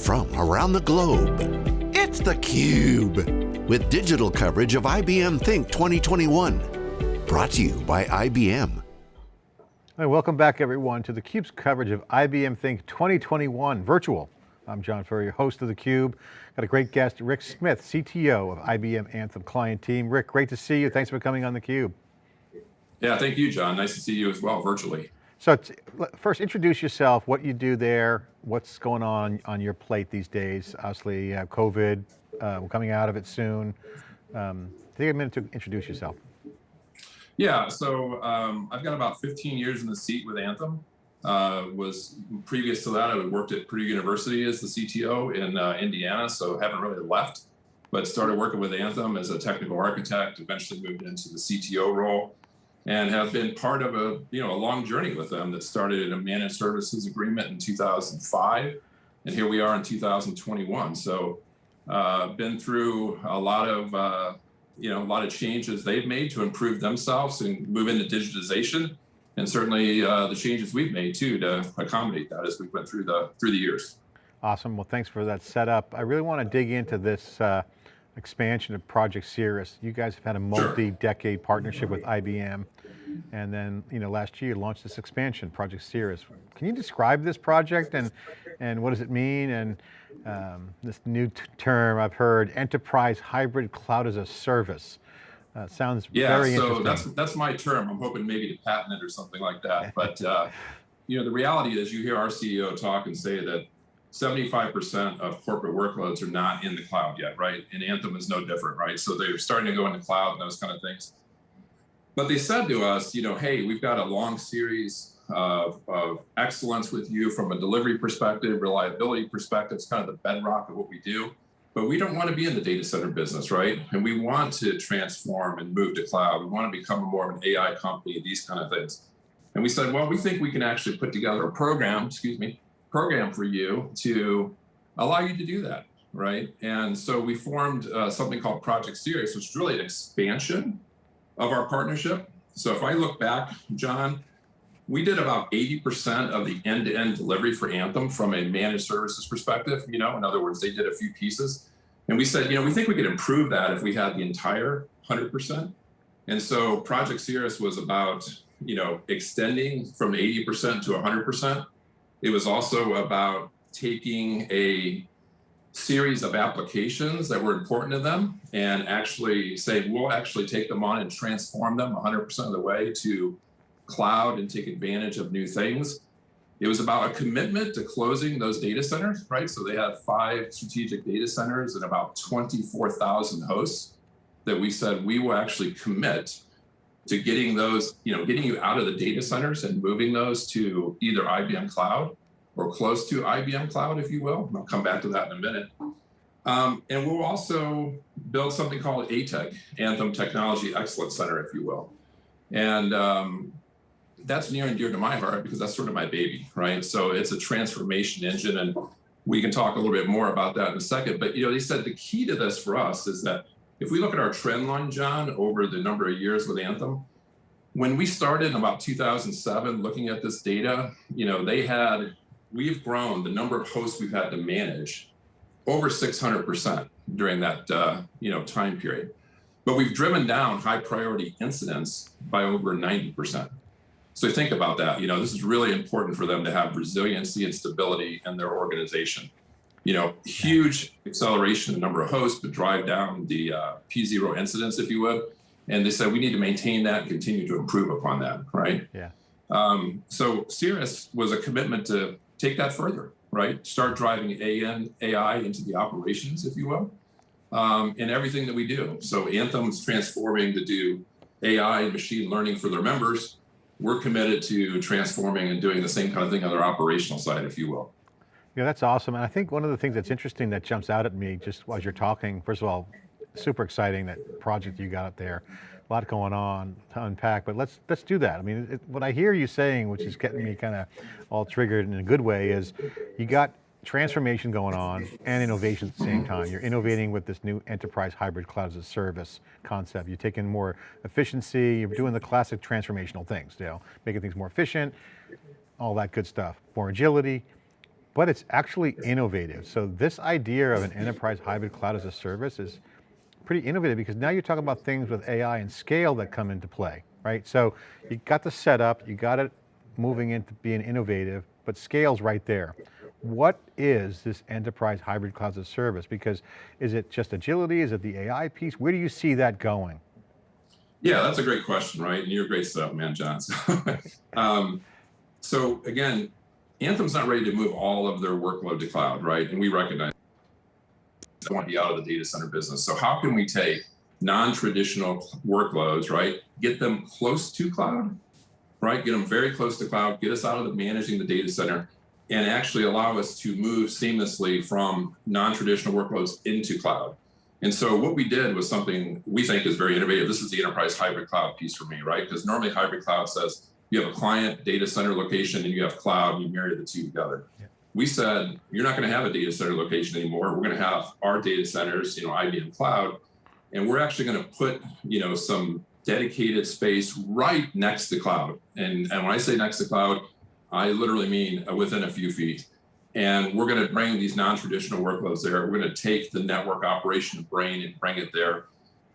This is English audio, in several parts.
from around the globe. It's theCUBE, with digital coverage of IBM Think 2021. Brought to you by IBM. Hi, welcome back everyone to theCUBE's coverage of IBM Think 2021 virtual. I'm John Furrier, host of theCUBE. Got a great guest, Rick Smith, CTO of IBM Anthem Client Team. Rick, great to see you. Thanks for coming on theCUBE. Yeah, thank you, John. Nice to see you as well, virtually. So first introduce yourself, what you do there, what's going on on your plate these days. Obviously uh, COVID, uh, we're coming out of it soon. Um, take a minute to introduce yourself. Yeah, so um, I've got about 15 years in the seat with Anthem. Uh, was previous to that, I worked at Purdue University as the CTO in uh, Indiana, so haven't really left, but started working with Anthem as a technical architect, eventually moved into the CTO role and have been part of a you know a long journey with them that started in a managed services agreement in 2005 and here we are in 2021 so uh, been through a lot of uh, you know a lot of changes they've made to improve themselves and move into digitization and certainly uh, the changes we've made too to accommodate that as we went through the through the years. Awesome. Well thanks for that setup. I really want to dig into this uh, expansion of Project Cirrus. You guys have had a multi-decade partnership with IBM. And then, you know, last year you launched this expansion, Project Cirrus. Can you describe this project and, and what does it mean? And um, this new term I've heard, Enterprise Hybrid Cloud as a Service. Uh, sounds yeah, very so interesting. that's that's my term. I'm hoping maybe to patent it or something like that. But uh, you know, the reality is, you hear our CEO talk and say that 75% of corporate workloads are not in the cloud yet, right? And Anthem is no different, right? So they're starting to go in the cloud and those kind of things. But they said to us, you know, hey, we've got a long series of, of excellence with you from a delivery perspective, reliability perspective. It's kind of the bedrock of what we do. But we don't want to be in the data center business, right? And we want to transform and move to cloud. We want to become more of an AI company, these kind of things. And we said, well, we think we can actually put together a program, excuse me, program for you to allow you to do that, right? And so we formed uh, something called Project Cirrus, which is really an expansion of our partnership. So if I look back, John, we did about 80% of the end-to-end -end delivery for Anthem from a managed services perspective. You know, in other words, they did a few pieces. And we said, you know, we think we could improve that if we had the entire 100%. And so Project Cirrus was about, you know, extending from 80% to 100%. It was also about taking a series of applications that were important to them and actually say, we'll actually take them on and transform them 100% of the way to cloud and take advantage of new things. It was about a commitment to closing those data centers, right? So they have five strategic data centers and about 24,000 hosts that we said we will actually commit to getting those, you know, getting you out of the data centers and moving those to either IBM Cloud or close to IBM Cloud, if you will. I'll come back to that in a minute. Um, and we'll also build something called ATEC, Anthem Technology Excellence Center, if you will. And um, that's near and dear to my heart because that's sort of my baby, right? So it's a transformation engine and we can talk a little bit more about that in a second. But you know, they said the key to this for us is that if we look at our trend line, John, over the number of years with Anthem, when we started in about 2007 looking at this data, you know, they had, we've grown the number of hosts we've had to manage over 600% during that, uh, you know, time period. But we've driven down high priority incidents by over 90%. So think about that. You know, this is really important for them to have resiliency and stability in their organization you know, huge acceleration in the number of hosts, but drive down the uh, P0 incidents, if you would. And they said we need to maintain that and continue to improve upon that, right? Yeah. Um, so Cirrus was a commitment to take that further, right? Start driving AN, AI into the operations, if you will, um, in everything that we do. So Anthem's transforming to do AI and machine learning for their members. We're committed to transforming and doing the same kind of thing on their operational side, if you will. Yeah, that's awesome. And I think one of the things that's interesting that jumps out at me just as you're talking, first of all, super exciting that project you got up there. A lot going on to unpack, but let's let's do that. I mean, it, what I hear you saying, which is getting me kind of all triggered in a good way, is you got transformation going on and innovation at the same time. You're innovating with this new enterprise hybrid cloud as a service concept. You're taking more efficiency, you're doing the classic transformational things, you know, making things more efficient, all that good stuff. More agility, but it's actually innovative. So this idea of an enterprise hybrid cloud as a service is pretty innovative because now you're talking about things with AI and scale that come into play, right? So you got the setup, you got it moving into being innovative, but scale's right there. What is this enterprise hybrid cloud as a service? Because is it just agility? Is it the AI piece? Where do you see that going? Yeah, that's a great question, right? And you're a great stuff, man, John. So, um, so again, Anthem's not ready to move all of their workload to cloud, right? And we recognize they want to be out of the data center business. So how can we take non-traditional workloads, right? Get them close to cloud, right? Get them very close to cloud, get us out of the managing the data center and actually allow us to move seamlessly from non-traditional workloads into cloud. And so what we did was something we think is very innovative. This is the enterprise hybrid cloud piece for me, right? Because normally hybrid cloud says you have a client data center location and you have cloud and you marry the two together. Yeah. We said, you're not going to have a data center location anymore. We're going to have our data centers, you know, IBM cloud, and we're actually going to put, you know, some dedicated space right next to cloud. And, and when I say next to cloud, I literally mean uh, within a few feet. And we're going to bring these non-traditional workloads there. We're going to take the network operation brain and bring it there.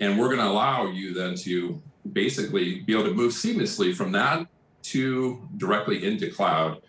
And we're going to allow you then to basically be able to move seamlessly from that to directly into cloud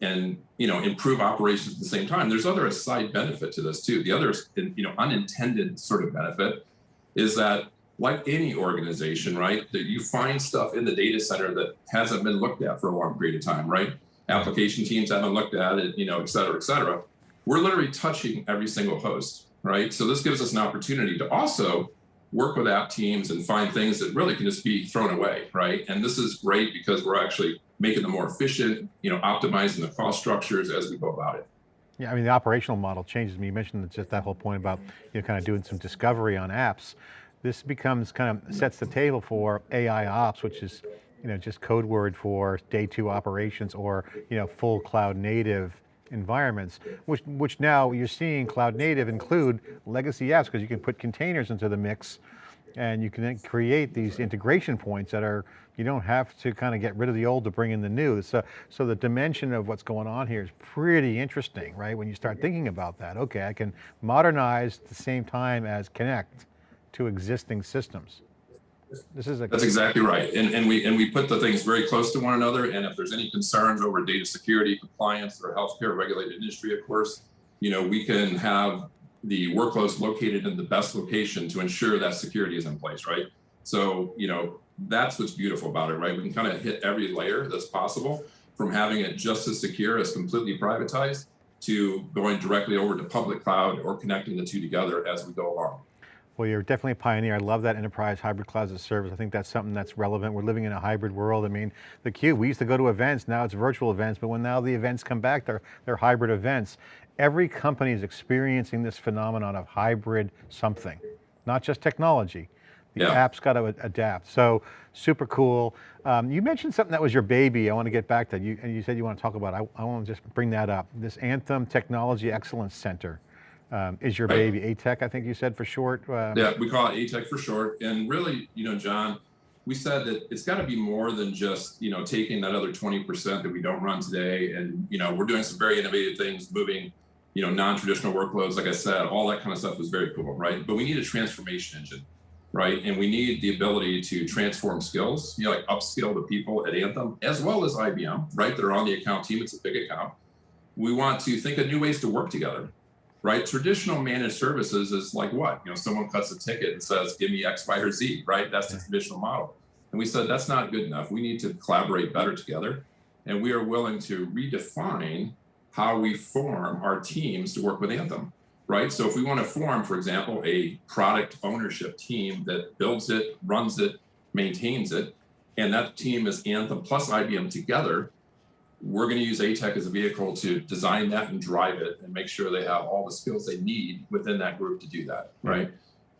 and you know improve operations at the same time. There's other side benefit to this too. The other you know unintended sort of benefit is that like any organization, right, that you find stuff in the data center that hasn't been looked at for a long period of time, right? Application teams haven't looked at it, you know, et cetera, et cetera. We're literally touching every single host, right? So this gives us an opportunity to also work with app teams and find things that really can just be thrown away, right? And this is great because we're actually making them more efficient, you know, optimizing the cost structures as we go about it. Yeah, I mean, the operational model changes. You mentioned just that whole point about, you know, kind of doing some discovery on apps. This becomes kind of sets the table for AI ops, which is, you know, just code word for day two operations or, you know, full cloud native environments, which, which now you're seeing cloud native include legacy apps because you can put containers into the mix and you can then create these integration points that are, you don't have to kind of get rid of the old to bring in the new. So, so the dimension of what's going on here is pretty interesting, right? When you start thinking about that, okay, I can modernize at the same time as connect to existing systems. This is a That's exactly right. And, and we and we put the things very close to one another. And if there's any concerns over data security, compliance, or healthcare regulated industry, of course, you know, we can have the workloads located in the best location to ensure that security is in place, right? So, you know, that's what's beautiful about it, right? We can kind of hit every layer that's possible from having it just as secure as completely privatized to going directly over to public cloud or connecting the two together as we go along. Well, you're definitely a pioneer. I love that enterprise hybrid cloud as a service. I think that's something that's relevant. We're living in a hybrid world. I mean, the Cube, we used to go to events, now it's virtual events, but when now the events come back, they're, they're hybrid events. Every company is experiencing this phenomenon of hybrid something, not just technology. The yeah. app's got to adapt. So super cool. Um, you mentioned something that was your baby. I want to get back to you, and you said you want to talk about. I, I want to just bring that up. This Anthem Technology Excellence Center um, is your baby. ATEC, I think you said for short. Um, yeah, we call it ATEC for short. And really, you know, John, we said that it's got to be more than just, you know, taking that other 20% that we don't run today. And, you know, we're doing some very innovative things, moving, you know, non-traditional workloads. Like I said, all that kind of stuff was very cool, right? But we need a transformation engine, right? And we need the ability to transform skills, you know, like upskill the people at Anthem, as well as IBM, right? That are on the account team. It's a big account. We want to think of new ways to work together right? Traditional managed services is like what? You know, someone cuts a ticket and says, give me X, Y, or Z, right? That's the traditional model. And we said, that's not good enough. We need to collaborate better together. And we are willing to redefine how we form our teams to work with Anthem, right? So if we want to form, for example, a product ownership team that builds it, runs it, maintains it, and that team is Anthem plus IBM together, we're going to use ATEC as a vehicle to design that and drive it and make sure they have all the skills they need within that group to do that, right?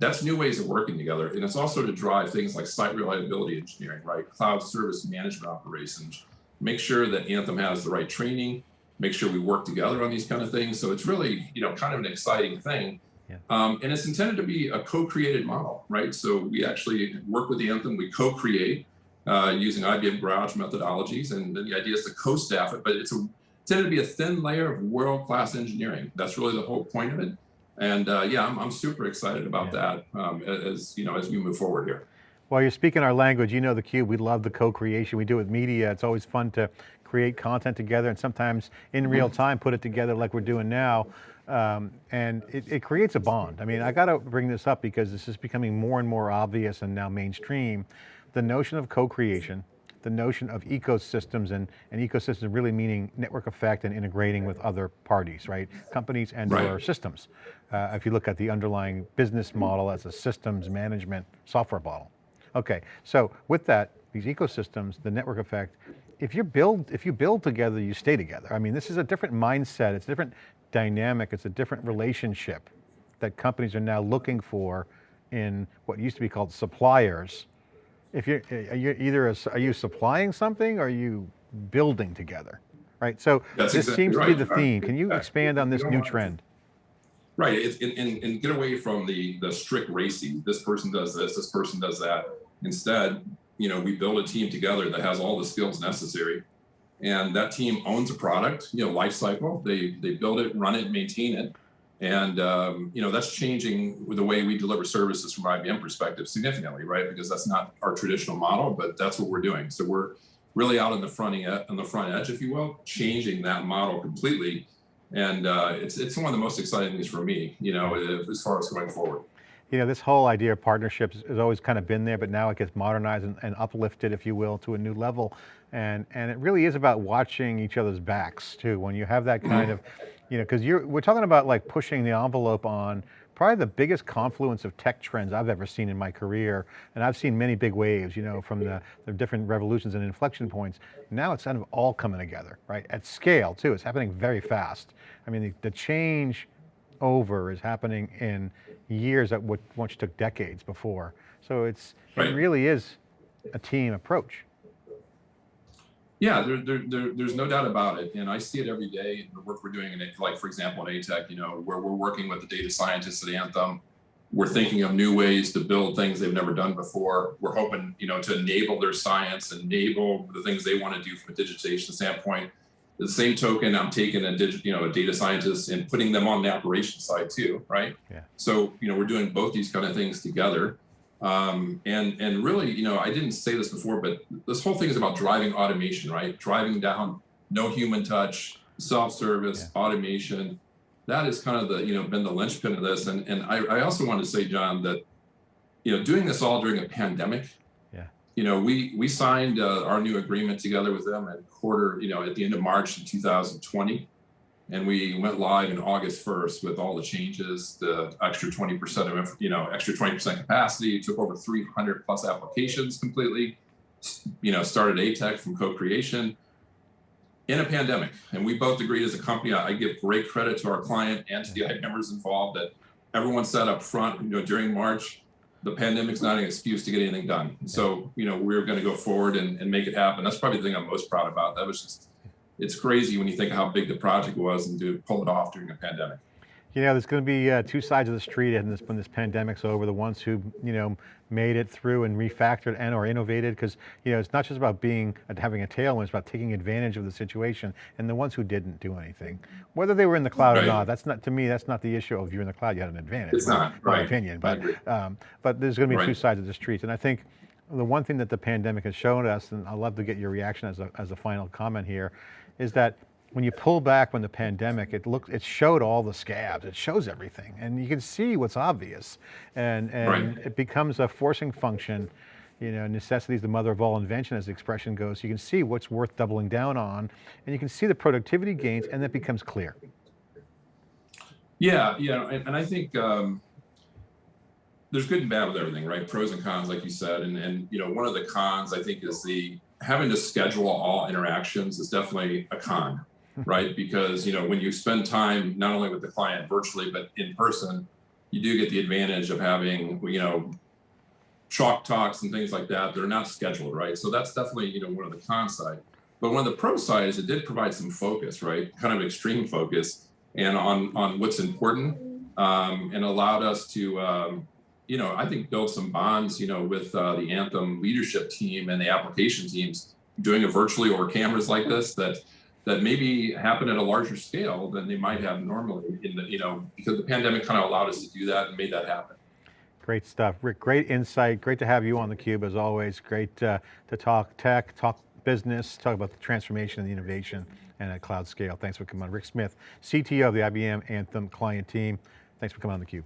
That's new ways of working together. And it's also to drive things like site reliability engineering, right? Cloud service management operations, make sure that Anthem has the right training, make sure we work together on these kind of things. So it's really, you know, kind of an exciting thing. Yeah. Um, and it's intended to be a co-created model, right? So we actually work with the Anthem, we co-create uh, using IBM Garage methodologies. And the idea is to co-staff it, but it's a intended to be a thin layer of world-class engineering. That's really the whole point of it. And uh, yeah, I'm, I'm super excited about yeah. that um, as you know as we move forward here. Well, you're speaking our language. You know the Cube. We love the co-creation. We do it with media. It's always fun to create content together and sometimes in real mm-hmm. time put it together like we're doing now. Um, and it, it, creates a bond. I mean, I got to bring this up because this is becoming more and more obvious and now mainstream. The notion of co-creation, the notion of ecosystems and, and ecosystems really meaning network effect and integrating with other parties, right? Companies and right. or systems. Uh, if you look at the underlying business model as a systems management software model. Okay, so with that, these ecosystems, the network effect, if you build, if you build together, you stay together. I mean, this is a different mindset, it's a different dynamic, it's a different relationship that companies are now looking for in what used to be called suppliers. If you're, you either, a, are you supplying something or are you building together, right? So That's this exactly seems right. to be the theme. Can you expand on this new trend? Right, it, and, and get away from the, the strict racing. This person does this, this person does that. Instead, you know, we build a team together that has all the skills necessary. And that team owns a product, you know, life cycle. They, they build it, run it, maintain it. And, um, you know, that's changing the way we deliver services from IBM perspective significantly, right? Because that's not our traditional model, but that's what we're doing. So we're really out on the front, on the front edge, if you will, changing that model completely and uh, it's it's one of the most exciting things for me, you know, as far as going forward. You know, this whole idea of partnerships has always kind of been there, but now it gets modernized and, and uplifted, if you will, to a new level. And and it really is about watching each other's backs too. When you have that kind of, you know, because you're we're talking about like pushing the envelope on probably the biggest confluence of tech trends I've ever seen in my career. And I've seen many big waves, you know, from the, the different revolutions and inflection points. Now it's kind of all coming together, right? At scale too, it's happening very fast. I mean, the, the change over is happening in years that once took decades before. So it's, it really is a team approach. Yeah, there, there, there, there's no doubt about it. And I see it every day in the work we're doing in it, like for example, in ATEC, you know, where we're working with the data scientists at Anthem. We're thinking of new ways to build things they've never done before. We're hoping, you know, to enable their science, enable the things they want to do from a digitization standpoint. The same token, I'm taking a digit, you know, a data scientist and putting them on the operation side too, right? Yeah. So, you know, we're doing both these kind of things together. Um, and and really, you know, I didn't say this before, but this whole thing is about driving automation, right? Driving down no human touch, self-service, yeah. automation. That is kind of the you know been the linchpin of this. And and I, I also want to say, John, that you know doing this all during a pandemic. Yeah. You know, we we signed uh, our new agreement together with them at quarter, you know, at the end of March in 2020 and we went live in August 1st with all the changes, the extra 20% of, you know, extra 20% capacity, took over 300 plus applications completely, you know, started ATEC from co-creation in a pandemic. And we both agreed as a company, I give great credit to our client and to the members involved that everyone said up front, you know, during March, the pandemic's not an excuse to get anything done. So, you know, we're going to go forward and, and make it happen. That's probably the thing I'm most proud about. That was just it's crazy when you think how big the project was and to pull it off during a pandemic. You know, there's going to be uh, two sides of the street this, when this pandemic's over, the ones who, you know, made it through and refactored and or innovated because, you know, it's not just about being, having a tailwind, it's about taking advantage of the situation and the ones who didn't do anything. Whether they were in the cloud right. or not, that's not, to me, that's not the issue of you're in the cloud, you had an advantage. It's not, right. My opinion, but, um, but there's going to be right. two sides of the street. And I think the one thing that the pandemic has shown us, and I'd love to get your reaction as a, as a final comment here, is that when you pull back when the pandemic, it looked, it showed all the scabs, it shows everything, and you can see what's obvious, and and right. it becomes a forcing function. You know, necessity is the mother of all invention, as the expression goes. You can see what's worth doubling down on, and you can see the productivity gains, and that becomes clear. Yeah, yeah, and, and I think um, there's good and bad with everything, right? Pros and cons, like you said, and and you know, one of the cons I think is the having to schedule all interactions is definitely a con, right? Because you know when you spend time not only with the client virtually but in person, you do get the advantage of having you know chalk talks and things like that They're not scheduled, right? So that's definitely you know one of the con side. But one of the pro side is it did provide some focus, right? Kind of extreme focus, and on on what's important, um, and allowed us to um, you know, I think build some bonds, you know, with uh, the Anthem leadership team and the application teams doing it virtually over cameras like this that, that maybe happen at a larger scale than they might have normally in the, you know, because the pandemic kind of allowed us to do that and made that happen. Great stuff. Rick, great insight. Great to have you on theCUBE as always. Great uh, to talk tech, talk business, talk about the transformation and the innovation and at cloud scale. Thanks for coming on. Rick Smith, CTO of the IBM Anthem client team. Thanks for coming on theCUBE.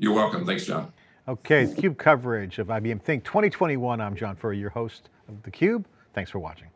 You're welcome. Thanks, John. Okay, CUBE coverage of IBM Think 2021. I'm John Furrier, your host of theCUBE. Thanks for watching.